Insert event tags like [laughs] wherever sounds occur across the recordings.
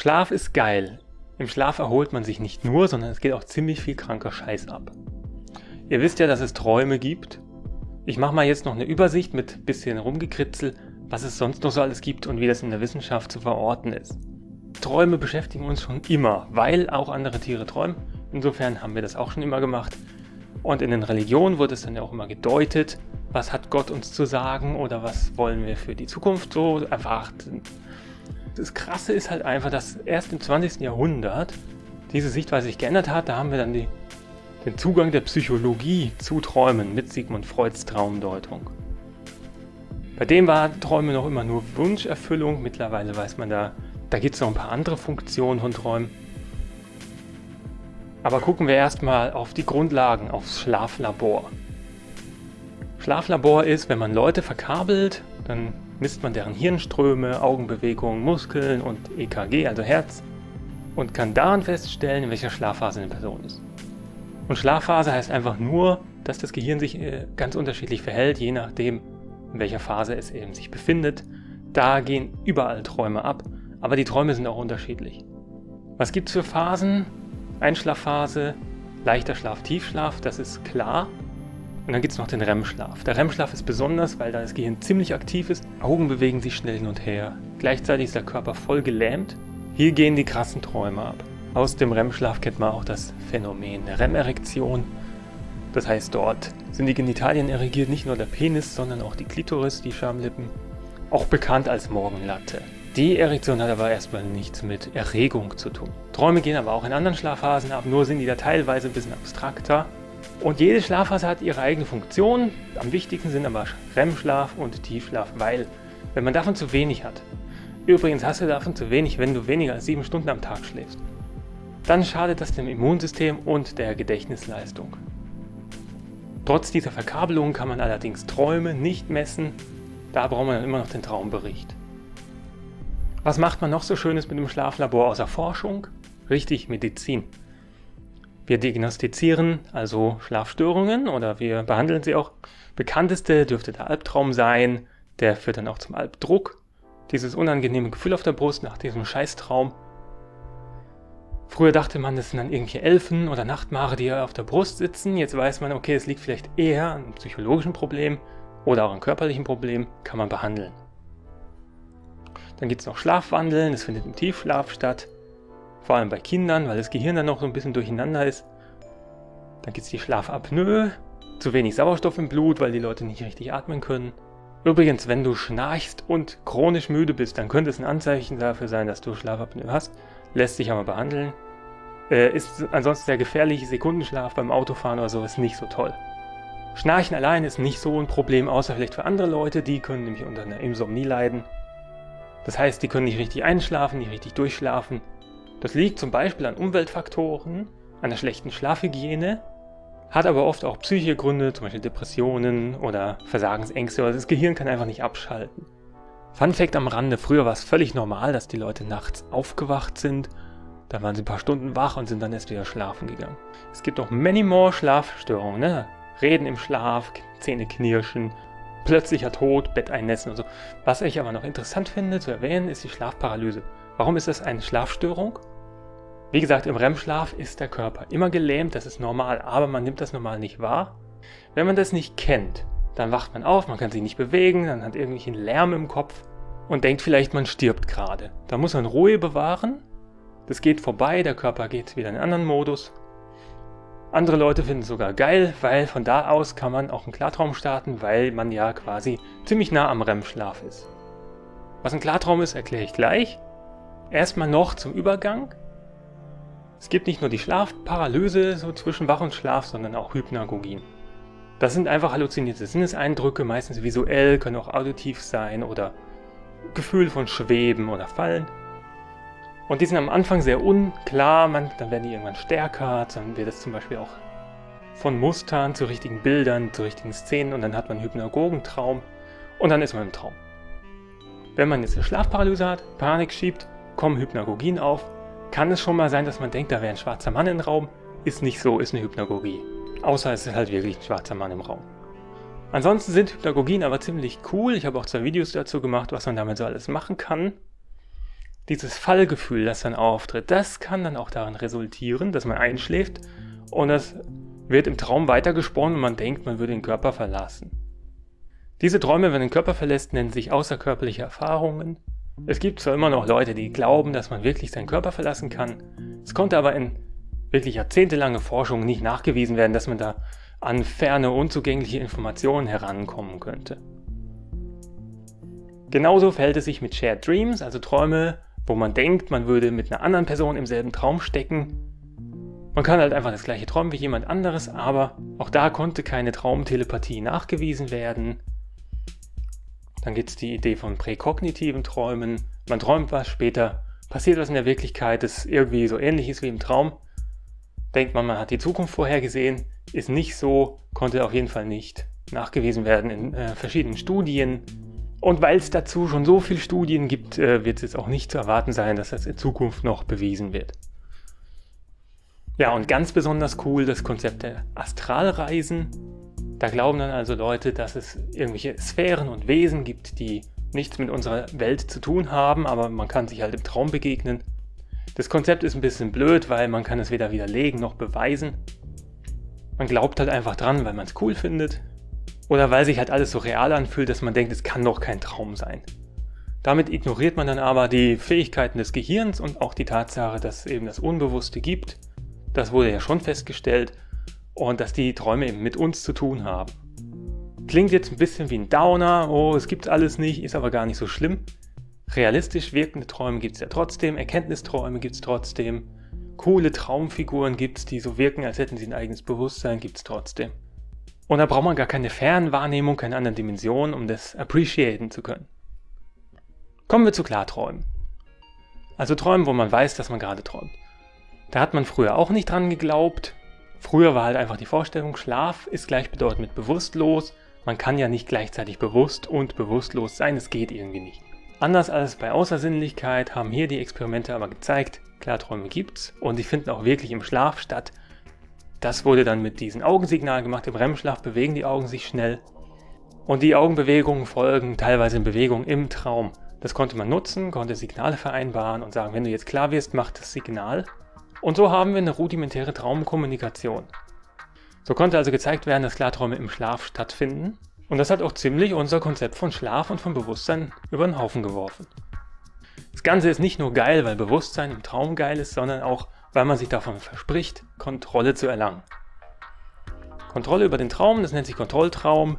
Schlaf ist geil. Im Schlaf erholt man sich nicht nur, sondern es geht auch ziemlich viel kranker Scheiß ab. Ihr wisst ja, dass es Träume gibt. Ich mache mal jetzt noch eine Übersicht mit bisschen rumgekritzel, was es sonst noch so alles gibt und wie das in der Wissenschaft zu verorten ist. Träume beschäftigen uns schon immer, weil auch andere Tiere träumen. Insofern haben wir das auch schon immer gemacht. Und in den Religionen wurde es dann ja auch immer gedeutet, was hat Gott uns zu sagen oder was wollen wir für die Zukunft so erwarten. Das Krasse ist halt einfach, dass erst im 20. Jahrhundert diese Sichtweise sich geändert hat. Da haben wir dann die, den Zugang der Psychologie zu Träumen mit Sigmund Freuds Traumdeutung. Bei dem war Träume noch immer nur Wunscherfüllung. Mittlerweile weiß man da, da gibt es noch ein paar andere Funktionen von Träumen. Aber gucken wir erstmal auf die Grundlagen, aufs Schlaflabor. Schlaflabor ist, wenn man Leute verkabelt, dann misst man deren Hirnströme, Augenbewegungen, Muskeln und EKG, also Herz, und kann daran feststellen, in welcher Schlafphase eine Person ist. Und Schlafphase heißt einfach nur, dass das Gehirn sich äh, ganz unterschiedlich verhält, je nachdem, in welcher Phase es eben sich befindet. Da gehen überall Träume ab, aber die Träume sind auch unterschiedlich. Was gibt es für Phasen? Einschlafphase, leichter Schlaf, Tiefschlaf, das ist klar. Und dann gibt es noch den REM-Schlaf. Der REM-Schlaf ist besonders, weil da das Gehirn ziemlich aktiv ist. Augen bewegen sich schnell hin und her. Gleichzeitig ist der Körper voll gelähmt. Hier gehen die krassen Träume ab. Aus dem REM-Schlaf kennt man auch das Phänomen der REM-Erektion. Das heißt, dort sind die Genitalien erregiert, nicht nur der Penis, sondern auch die Klitoris, die Schamlippen. Auch bekannt als Morgenlatte. Die Erektion hat aber erstmal nichts mit Erregung zu tun. Träume gehen aber auch in anderen Schlafphasen ab, nur sind die da teilweise ein bisschen abstrakter. Und jede Schlafphase hat ihre eigene Funktion. Am wichtigsten sind aber REM-Schlaf und Tiefschlaf, weil wenn man davon zu wenig hat, übrigens hast du davon zu wenig, wenn du weniger als sieben Stunden am Tag schläfst, dann schadet das dem Immunsystem und der Gedächtnisleistung. Trotz dieser Verkabelung kann man allerdings Träume nicht messen, da braucht man dann immer noch den Traumbericht. Was macht man noch so Schönes mit dem Schlaflabor außer Forschung? Richtig, Medizin. Wir diagnostizieren also Schlafstörungen oder wir behandeln sie auch. Bekannteste dürfte der Albtraum sein, der führt dann auch zum Albdruck. Dieses unangenehme Gefühl auf der Brust nach diesem Scheißtraum. Früher dachte man, das sind dann irgendwelche Elfen oder Nachtmare, die auf der Brust sitzen. Jetzt weiß man, okay, es liegt vielleicht eher an einem psychologischen Problem oder auch an körperlichen Problem, kann man behandeln. Dann gibt es noch Schlafwandeln, das findet im Tiefschlaf statt. Vor allem bei Kindern, weil das Gehirn dann noch so ein bisschen durcheinander ist. Dann gibt es die Schlafapnoe, zu wenig Sauerstoff im Blut, weil die Leute nicht richtig atmen können. Übrigens, wenn du schnarchst und chronisch müde bist, dann könnte es ein Anzeichen dafür sein, dass du Schlafapnoe hast. Lässt sich aber behandeln. Äh, ist ansonsten sehr gefährlich. Sekundenschlaf beim Autofahren oder so ist nicht so toll. Schnarchen allein ist nicht so ein Problem, außer vielleicht für andere Leute. Die können nämlich unter einer Insomnie leiden. Das heißt, die können nicht richtig einschlafen, nicht richtig durchschlafen. Das liegt zum Beispiel an Umweltfaktoren, an der schlechten Schlafhygiene, hat aber oft auch psychische Gründe, zum Beispiel Depressionen oder Versagensängste oder das Gehirn kann einfach nicht abschalten. Fun Fact am Rande, früher war es völlig normal, dass die Leute nachts aufgewacht sind, dann waren sie ein paar Stunden wach und sind dann erst wieder schlafen gegangen. Es gibt auch many more Schlafstörungen, ne? Reden im Schlaf, Zähne knirschen, plötzlicher Tod, Bett einnässen und so. Was ich aber noch interessant finde zu erwähnen, ist die Schlafparalyse. Warum ist das eine Schlafstörung? Wie gesagt, im REM-Schlaf ist der Körper immer gelähmt, das ist normal, aber man nimmt das normal nicht wahr. Wenn man das nicht kennt, dann wacht man auf, man kann sich nicht bewegen, dann hat irgendwelchen Lärm im Kopf und denkt vielleicht, man stirbt gerade. Da muss man Ruhe bewahren, das geht vorbei, der Körper geht wieder in einen anderen Modus andere Leute finden es sogar geil, weil von da aus kann man auch einen Klartraum starten, weil man ja quasi ziemlich nah am REM-Schlaf ist. Was ein Klartraum ist, erkläre ich gleich. Erstmal noch zum Übergang. Es gibt nicht nur die Schlafparalyse so zwischen Wach und Schlaf, sondern auch Hypnagogien. Das sind einfach halluzinierte Sinneseindrücke, meistens visuell, können auch auditiv sein oder Gefühl von Schweben oder Fallen. Und die sind am Anfang sehr unklar, man, dann werden die irgendwann stärker, dann wird es zum Beispiel auch von Mustern zu richtigen Bildern, zu richtigen Szenen und dann hat man einen Hypnagogentraum und dann ist man im Traum. Wenn man jetzt eine Schlafparalyse hat, Panik schiebt, kommen Hypnagogien auf, kann es schon mal sein, dass man denkt, da wäre ein schwarzer Mann im Raum. Ist nicht so, ist eine Hypnagogie. Außer es ist halt wirklich ein schwarzer Mann im Raum. Ansonsten sind Hypnagogien aber ziemlich cool. Ich habe auch zwei Videos dazu gemacht, was man damit so alles machen kann. dieses Fallgefühl, das dann auftritt, das kann dann auch darin resultieren, dass man einschläft und das wird im Traum weitergesponnen und man denkt, man würde den Körper verlassen. Diese Träume, wenn man den Körper verlässt, nennen sich außerkörperliche Erfahrungen. Es gibt zwar immer noch Leute, die glauben, dass man wirklich seinen Körper verlassen kann. Es konnte aber in wirklich jahrzehntelange Forschung nicht nachgewiesen werden, dass man da an ferne, unzugängliche Informationen herankommen könnte. Genauso verhält es sich mit Shared Dreams, also Träume, wo man denkt, man würde mit einer anderen Person im selben Traum stecken. Man kann halt einfach das gleiche träumen wie jemand anderes, aber auch da konnte keine Traumtelepathie nachgewiesen werden. Dann gibt es die Idee von präkognitiven Träumen. Man träumt was, später passiert was in der Wirklichkeit, das irgendwie so ähnlich ist wie im Traum. Denkt man, man hat die Zukunft vorhergesehen, ist nicht so, konnte auf jeden Fall nicht nachgewiesen werden in äh, verschiedenen Studien. Und weil es dazu schon so viele Studien gibt, äh, wird es jetzt auch nicht zu erwarten sein, dass das in Zukunft noch bewiesen wird. Ja, und ganz besonders cool das Konzept der Astralreisen. Da glauben dann also Leute, dass es irgendwelche Sphären und Wesen gibt, die nichts mit unserer Welt zu tun haben, aber man kann sich halt im Traum begegnen. Das Konzept ist ein bisschen blöd, weil man kann es weder widerlegen noch beweisen. Man glaubt halt einfach dran, weil man es cool findet. Oder weil sich halt alles so real anfühlt, dass man denkt, es kann doch kein Traum sein. Damit ignoriert man dann aber die Fähigkeiten des Gehirns und auch die Tatsache, dass es eben das Unbewusste gibt. Das wurde ja schon festgestellt. Und dass die Träume eben mit uns zu tun haben. Klingt jetzt ein bisschen wie ein Downer, oh, es gibt alles nicht, ist aber gar nicht so schlimm. Realistisch wirkende Träume gibt es ja trotzdem, Erkenntnisträume gibt es trotzdem, coole Traumfiguren gibt es, die so wirken, als hätten sie ein eigenes Bewusstsein, gibt es trotzdem. Und da braucht man gar keine Fernwahrnehmung, keine anderen Dimensionen, um das appreciaten zu können. Kommen wir zu Klarträumen. Also Träumen, wo man weiß, dass man gerade träumt. Da hat man früher auch nicht dran geglaubt. Früher war halt einfach die Vorstellung, Schlaf ist gleichbedeutend mit bewusstlos. Man kann ja nicht gleichzeitig bewusst und bewusstlos sein, es geht irgendwie nicht. Anders als bei Außersinnlichkeit haben hier die Experimente aber gezeigt, Klarträume gibt's und die finden auch wirklich im Schlaf statt. Das wurde dann mit diesen Augensignalen gemacht. Im REM-Schlaf bewegen die Augen sich schnell. Und die Augenbewegungen folgen teilweise in Bewegung im Traum. Das konnte man nutzen, konnte Signale vereinbaren und sagen, wenn du jetzt klar wirst, mach das Signal. Und so haben wir eine rudimentäre Traumkommunikation. So konnte also gezeigt werden, dass Klarträume im Schlaf stattfinden. Und das hat auch ziemlich unser Konzept von Schlaf und von Bewusstsein über den Haufen geworfen. Das Ganze ist nicht nur geil, weil Bewusstsein im Traum geil ist, sondern auch, weil man sich davon verspricht, Kontrolle zu erlangen. Kontrolle über den Traum, das nennt sich Kontrolltraum,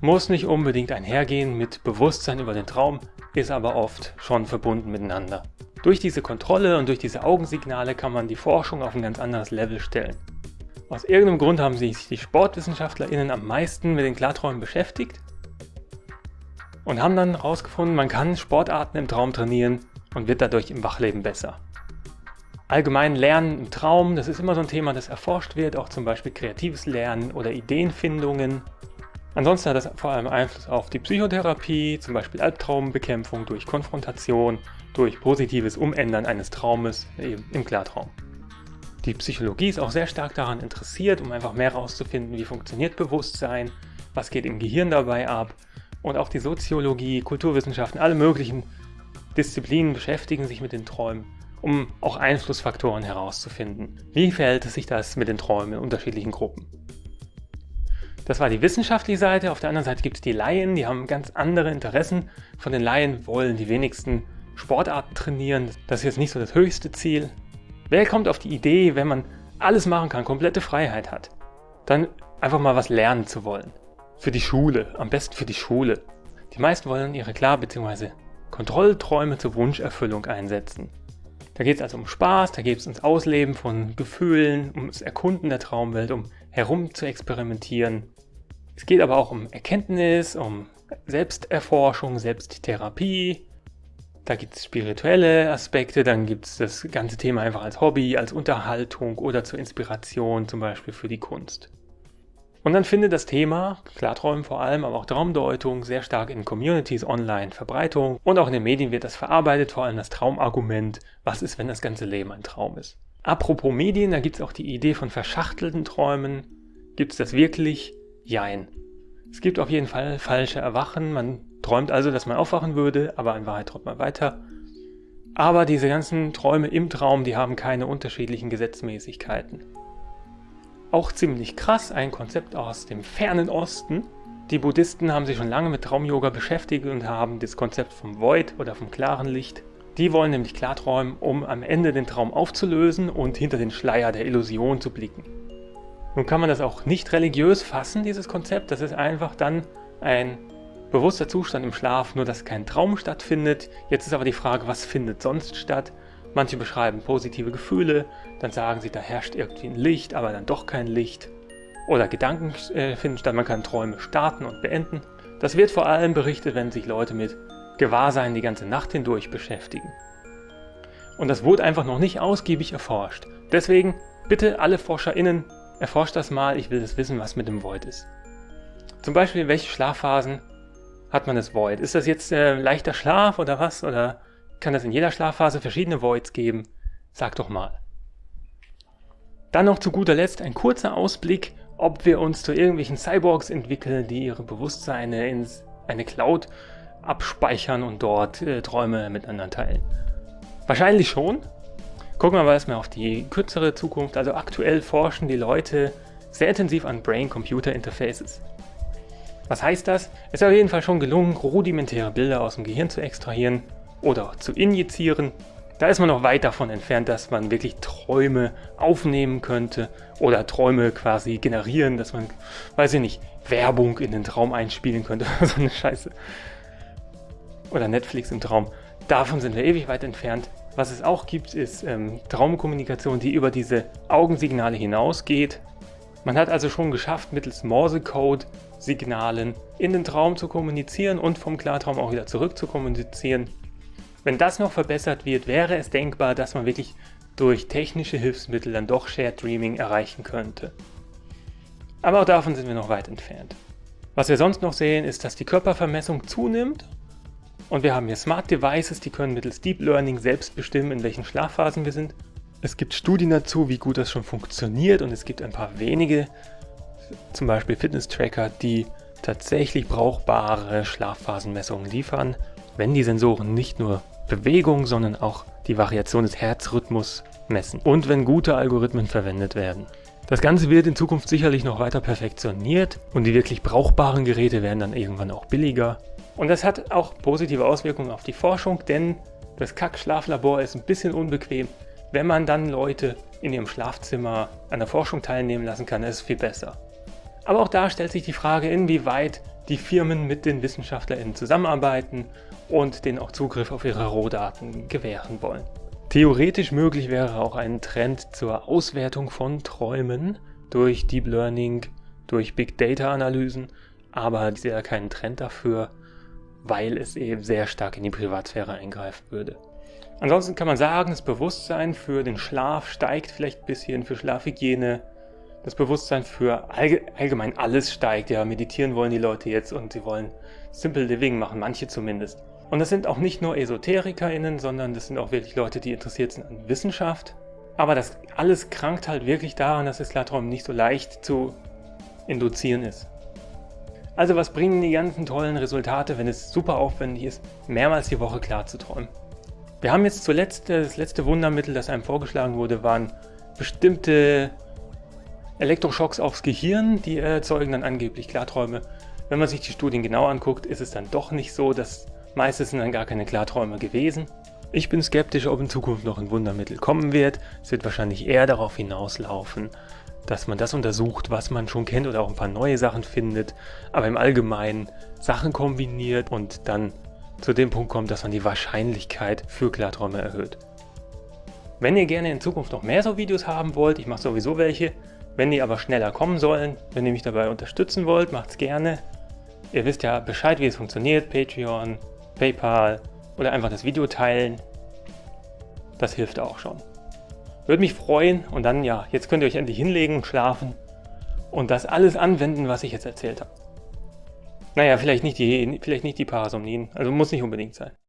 muss nicht unbedingt einhergehen mit Bewusstsein über den Traum, ist aber oft schon verbunden miteinander. Durch diese Kontrolle und durch diese Augensignale kann man die Forschung auf ein ganz anderes Level stellen. Aus irgendeinem Grund haben sich die SportwissenschaftlerInnen am meisten mit den Klarträumen beschäftigt und haben dann herausgefunden, man kann Sportarten im Traum trainieren und wird dadurch im Wachleben besser. Allgemein Lernen im Traum, das ist immer so ein Thema, das erforscht wird, auch zum Beispiel kreatives Lernen oder Ideenfindungen. Ansonsten hat das vor allem Einfluss auf die Psychotherapie, zum Beispiel Albtraumbekämpfung durch Konfrontation, durch positives Umändern eines Traumes eben im Klartraum. Die Psychologie ist auch sehr stark daran interessiert, um einfach mehr herauszufinden, wie funktioniert Bewusstsein, was geht im Gehirn dabei ab und auch die Soziologie, Kulturwissenschaften, alle möglichen Disziplinen beschäftigen sich mit den Träumen, um auch Einflussfaktoren herauszufinden. Wie verhält es sich das mit den Träumen in unterschiedlichen Gruppen? Das war die wissenschaftliche Seite, auf der anderen Seite gibt es die Laien, die haben ganz andere Interessen. Von den Laien wollen die wenigsten Sportarten trainieren, das ist jetzt nicht so das höchste Ziel. Wer kommt auf die Idee, wenn man alles machen kann, komplette Freiheit hat, dann einfach mal was lernen zu wollen? Für die Schule, am besten für die Schule. Die meisten wollen ihre Klar- bzw. Kontrollträume zur Wunscherfüllung einsetzen. Da geht es also um Spaß, da geht es ums Ausleben von Gefühlen, ums Erkunden der Traumwelt, um herum zu experimentieren. Es geht aber auch um Erkenntnis, um Selbsterforschung, Selbsttherapie. Da gibt es spirituelle Aspekte, dann gibt es das ganze Thema einfach als Hobby, als Unterhaltung oder zur Inspiration, zum Beispiel für die Kunst. Und dann findet das Thema, Klarträumen vor allem, aber auch Traumdeutung, sehr stark in Communities online Verbreitung und auch in den Medien wird das verarbeitet, vor allem das Traumargument, was ist, wenn das ganze Leben ein Traum ist. Apropos Medien, da gibt es auch die Idee von verschachtelten Träumen. Gibt es das wirklich? Jein. Es gibt auf jeden Fall falsche Erwachen, man träumt also, dass man aufwachen würde, aber in Wahrheit träumt man weiter. Aber diese ganzen Träume im Traum, die haben keine unterschiedlichen Gesetzmäßigkeiten. Auch ziemlich krass, ein Konzept aus dem fernen Osten. Die Buddhisten haben sich schon lange mit Traumyoga beschäftigt und haben das Konzept vom Void oder vom klaren Licht. Die wollen nämlich klarträumen, um am Ende den Traum aufzulösen und hinter den Schleier der Illusion zu blicken. Nun kann man das auch nicht religiös fassen, dieses Konzept. Das ist einfach dann ein bewusster Zustand im Schlaf, nur dass kein Traum stattfindet. Jetzt ist aber die Frage, was findet sonst statt? Manche beschreiben positive Gefühle, dann sagen sie, da herrscht irgendwie ein Licht, aber dann doch kein Licht. Oder Gedanken äh, finden statt, man kann Träume starten und beenden. Das wird vor allem berichtet, wenn sich Leute mit Gewahrsein die ganze Nacht hindurch beschäftigen. Und das wurde einfach noch nicht ausgiebig erforscht. Deswegen bitte alle ForscherInnen, erforscht das mal, ich will das wissen, was mit dem Void ist. Zum Beispiel, welche Schlafphasen hat man das Void? Ist das jetzt äh, leichter Schlaf oder was? Oder kann es in jeder Schlafphase verschiedene Voids geben? Sag doch mal. Dann noch zu guter Letzt ein kurzer Ausblick, ob wir uns zu irgendwelchen Cyborgs entwickeln, die ihre Bewusstseine in eine Cloud abspeichern und dort äh, Träume miteinander teilen. Wahrscheinlich schon. Gucken wir mal erstmal auf die kürzere Zukunft. Also aktuell forschen die Leute sehr intensiv an Brain-Computer-Interfaces. Was heißt das? Es ist auf jeden Fall schon gelungen, rudimentäre Bilder aus dem Gehirn zu extrahieren oder zu injizieren. Da ist man noch weit davon entfernt, dass man wirklich Träume aufnehmen könnte oder Träume quasi generieren, dass man, weiß ich nicht, Werbung in den Traum einspielen könnte [laughs] oder so eine Scheiße. Oder Netflix im Traum. Davon sind wir ewig weit entfernt. Was es auch gibt, ist ähm, Traumkommunikation, die über diese Augensignale hinausgeht. Man hat also schon geschafft, mittels Morse-Code-Signalen in den Traum zu kommunizieren und vom Klartraum auch wieder zurück zu kommunizieren. Wenn das noch verbessert wird, wäre es denkbar, dass man wirklich durch technische Hilfsmittel dann doch Shared Dreaming erreichen könnte. Aber auch davon sind wir noch weit entfernt. Was wir sonst noch sehen, ist, dass die Körpervermessung zunimmt und wir haben hier Smart Devices, die können mittels Deep Learning selbst bestimmen, in welchen Schlafphasen wir sind. Es gibt Studien dazu, wie gut das schon funktioniert und es gibt ein paar wenige, zum Beispiel Fitness-Tracker, die tatsächlich brauchbare Schlafphasenmessungen liefern, wenn die Sensoren nicht nur Bewegung, sondern auch die Variation des Herzrhythmus messen und wenn gute Algorithmen verwendet werden. Das Ganze wird in Zukunft sicherlich noch weiter perfektioniert und die wirklich brauchbaren Geräte werden dann irgendwann auch billiger. Und das hat auch positive Auswirkungen auf die Forschung, denn das Kack-Schlaflabor ist ein bisschen unbequem. Wenn man dann Leute in ihrem Schlafzimmer an der Forschung teilnehmen lassen kann, ist es viel besser. Aber auch da stellt sich die Frage, inwieweit die Firmen mit den WissenschaftlerInnen zusammenarbeiten und denen auch Zugriff auf ihre Rohdaten gewähren wollen. Theoretisch möglich wäre auch ein Trend zur Auswertung von Träumen durch Deep Learning, durch Big Data Analysen, aber ich sehe da keinen Trend dafür, weil es eben sehr stark in die Privatsphäre eingreifen würde. Ansonsten kann man sagen, das Bewusstsein für den Schlaf steigt vielleicht ein bisschen, für Schlafhygiene. Das Bewusstsein für allgemein alles steigt. Ja, meditieren wollen die Leute jetzt und sie wollen Simple Living machen, manche zumindest. Und das sind auch nicht nur EsoterikerInnen, sondern das sind auch wirklich Leute, die interessiert sind an Wissenschaft. Aber das alles krankt halt wirklich daran, dass das Klarträumen nicht so leicht zu induzieren ist. Also was bringen die ganzen tollen Resultate, wenn es super aufwendig ist, mehrmals die Woche klar zu träumen? Wir haben jetzt zuletzt, äh, das letzte Wundermittel, das einem vorgeschlagen wurde, waren bestimmte Elektroschocks aufs Gehirn, die erzeugen dann angeblich Klarträume. Wenn man sich die Studien genau anguckt, ist es dann doch nicht so, dass meistens sind dann gar keine Klarträume gewesen. Ich bin skeptisch, ob in Zukunft noch ein Wundermittel kommen wird. Es wird wahrscheinlich eher darauf hinauslaufen, dass man das untersucht, was man schon kennt oder auch ein paar neue Sachen findet, aber im Allgemeinen Sachen kombiniert und dann zu dem Punkt kommt, dass man die Wahrscheinlichkeit für Klarträume erhöht. Wenn ihr gerne in Zukunft noch mehr so Videos haben wollt, ich mache sowieso welche, wenn die aber schneller kommen sollen, wenn ihr mich dabei unterstützen wollt, macht's gerne. Ihr wisst ja Bescheid, wie es funktioniert, Patreon, Paypal oder einfach das Video teilen. Das hilft auch schon. Würde mich freuen und dann, ja, jetzt könnt ihr euch endlich hinlegen, schlafen und das alles anwenden, was ich jetzt erzählt habe. Naja, vielleicht nicht die, vielleicht nicht die Parasomnien, also muss nicht unbedingt sein.